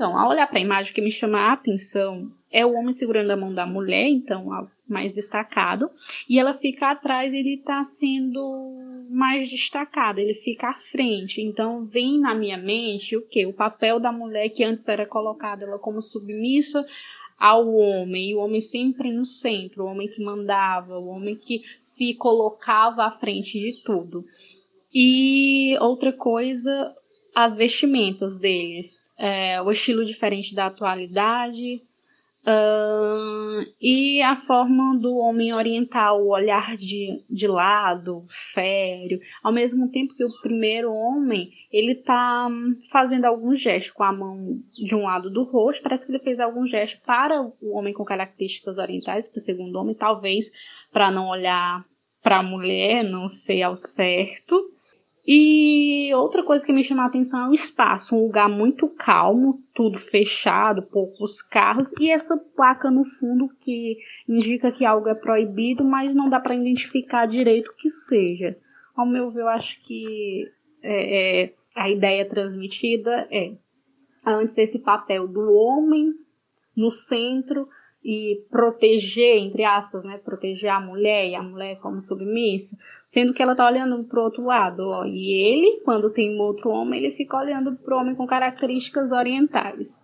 Então, ao olhar para a imagem, o que me chama a atenção é o homem segurando a mão da mulher, então mais destacado, e ela fica atrás, ele está sendo mais destacado, ele fica à frente. Então vem na minha mente o que? O papel da mulher que antes era colocada ela como submissa ao homem, e o homem sempre no centro, o homem que mandava, o homem que se colocava à frente de tudo. E outra coisa, as vestimentas deles, é, o estilo diferente da atualidade, Uh, e a forma do homem oriental, o olhar de, de lado, sério, ao mesmo tempo que o primeiro homem, ele tá fazendo algum gesto com a mão de um lado do rosto, parece que ele fez algum gesto para o homem com características orientais, para o segundo homem, talvez para não olhar para a mulher, não sei ao certo. E outra coisa que me chama a atenção é o espaço, um lugar muito calmo, tudo fechado, poucos carros e essa placa no fundo que indica que algo é proibido, mas não dá para identificar direito o que seja. Ao meu ver, eu acho que é, é, a ideia transmitida é antes esse papel do homem no centro e proteger, entre aspas, né, proteger a mulher e a mulher como submissa, sendo que ela tá olhando pro outro lado, ó, e ele, quando tem um outro homem, ele fica olhando pro homem com características orientais.